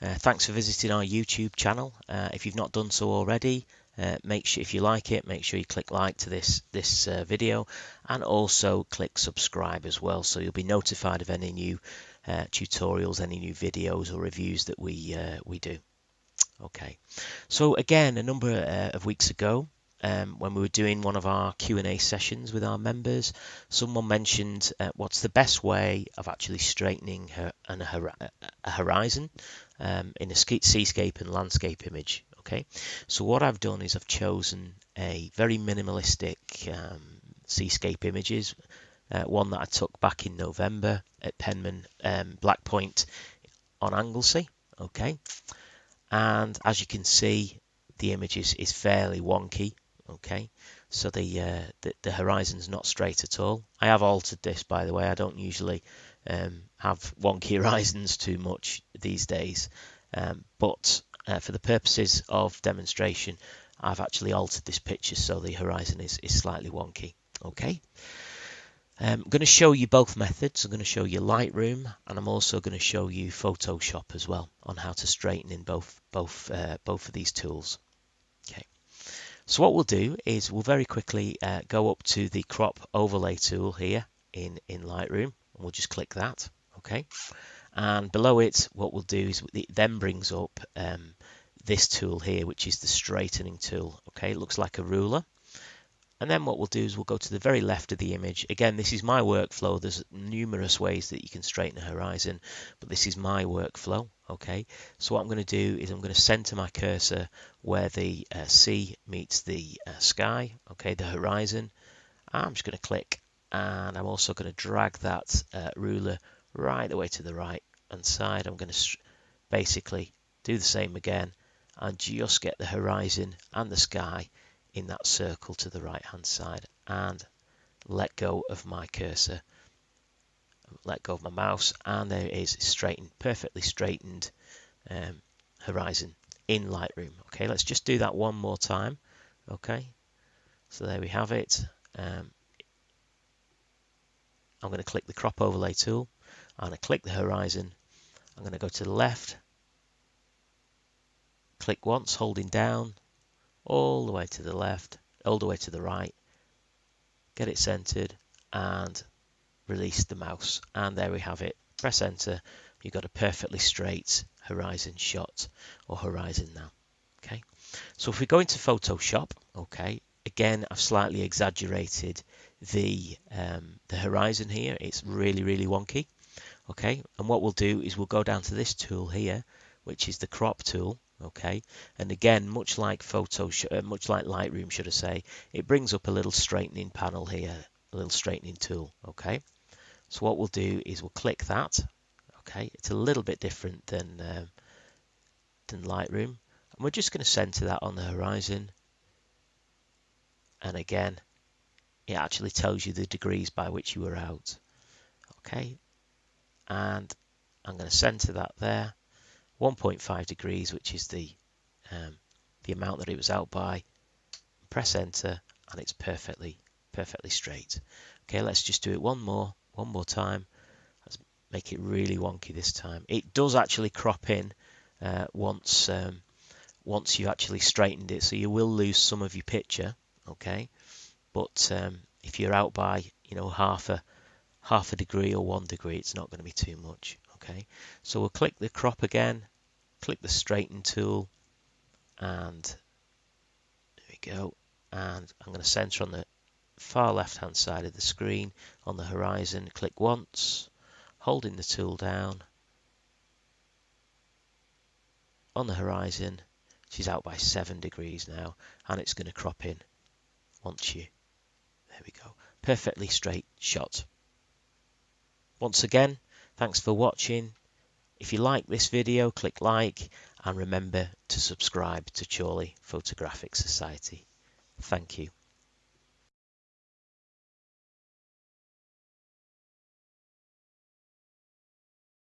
Uh, thanks for visiting our YouTube channel. Uh, if you've not done so already, uh, make sure if you like it, make sure you click like to this this uh, video, and also click subscribe as well, so you'll be notified of any new uh, tutorials, any new videos or reviews that we uh, we do. Okay, so again, a number of weeks ago, um, when we were doing one of our Q&A sessions with our members, someone mentioned uh, what's the best way of actually straightening her, an, a horizon um, in a seascape and landscape image. Okay, so what I've done is I've chosen a very minimalistic um, seascape images, uh, one that I took back in November at Penmon um, Black Point on Anglesey. Okay, and as you can see, the image is, is fairly wonky. Okay, so the, uh, the the horizon's not straight at all. I have altered this, by the way. I don't usually um, have wonky horizons too much these days, um, but uh, for the purposes of demonstration, I've actually altered this picture so the horizon is, is slightly wonky. Okay. Um, I'm going to show you both methods. I'm going to show you Lightroom and I'm also going to show you Photoshop as well on how to straighten in both both uh, both of these tools. So what we'll do is we'll very quickly uh, go up to the crop overlay tool here in in Lightroom. And we'll just click that. Okay? And below it what we'll do is it then brings up um, this tool here which is the straightening tool okay? It looks like a ruler and then what we'll do is we'll go to the very left of the image. Again this is my workflow. There's numerous ways that you can straighten a horizon but this is my workflow okay? So what I'm going to do is I'm going to center my cursor where the uh, sea meets the uh, sky okay the horizon. I'm just going to click and I'm also going to drag that uh, ruler right the way to the right hand side. I'm going to basically do the same again and just get the horizon and the sky in that circle to the right hand side and let go of my cursor let go of my mouse and there is straightened perfectly straightened um, horizon in Lightroom. Okay let's just do that one more time. Okay so there we have it. Um, I'm going to click the crop overlay tool. And to click the horizon. I'm going to go to the left, click once, holding down, all the way to the left, all the way to the right, get it centered, and release the mouse. And there we have it. Press enter. You've got a perfectly straight horizon shot or horizon now. Okay. So if we go into Photoshop, okay, again, I've slightly exaggerated the um, the horizon here. It's really, really wonky. Okay, and what we'll do is we'll go down to this tool here, which is the crop tool. Okay, and again, much like Photo, uh, much like Lightroom, should I say, it brings up a little straightening panel here, a little straightening tool. Okay, so what we'll do is we'll click that. Okay, it's a little bit different than um, than Lightroom, and we're just going to center that on the horizon. And again, it actually tells you the degrees by which you were out. Okay, and I'm going to center that there 1.5 degrees which is the um, the amount that it was out by. Press enter and it's perfectly perfectly straight. Okay let's just do it one more one more time. Let's make it really wonky this time. It does actually crop in uh, once um, once you actually straightened it so you will lose some of your picture okay? But um, if you're out by you know half a half a degree or one degree, it's not going to be too much. Okay, so we'll click the crop again, click the straighten tool, and there we go. And I'm going to center on the far left hand side of the screen on the horizon. Click once, holding the tool down on the horizon. She's out by seven degrees now, and it's going to crop in once you. There we go. Perfectly straight shot. Once again, thanks for watching. If you like this video, click like and remember to subscribe to Chorley Photographic Society. Thank you.